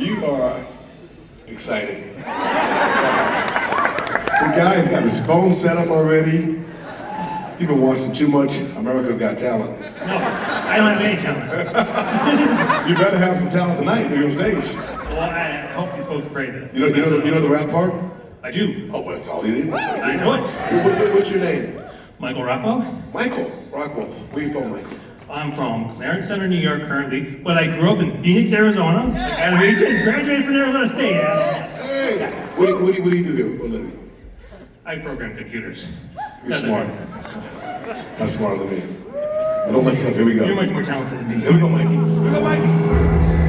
You are excited. The guy's got his phone set up already. You've been watching too much America's Got Talent. No, I don't have any talent. You better have some talent tonight you're on stage. Well, I hope these folks pray that. You know, you know, the, you know the rap part? I do. Oh, well, that's all you did. That's all he I know it. What- what- what's your name? Michael Rockwell. Michael Rockwell. Where you from, Michael? I'm from Clarence Center, New York currently, but I grew up in Phoenix, Arizona. I got a agent, graduated from Arizona State. Yes. Hey, what, do you- what, do you, what do you do here for a living? I program computers. You're smart. That's smarter than me. But don't listen up. Here we go. You're much more talented than me. Here we go, Mikey. Here we go, Mikey.